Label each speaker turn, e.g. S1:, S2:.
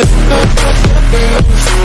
S1: with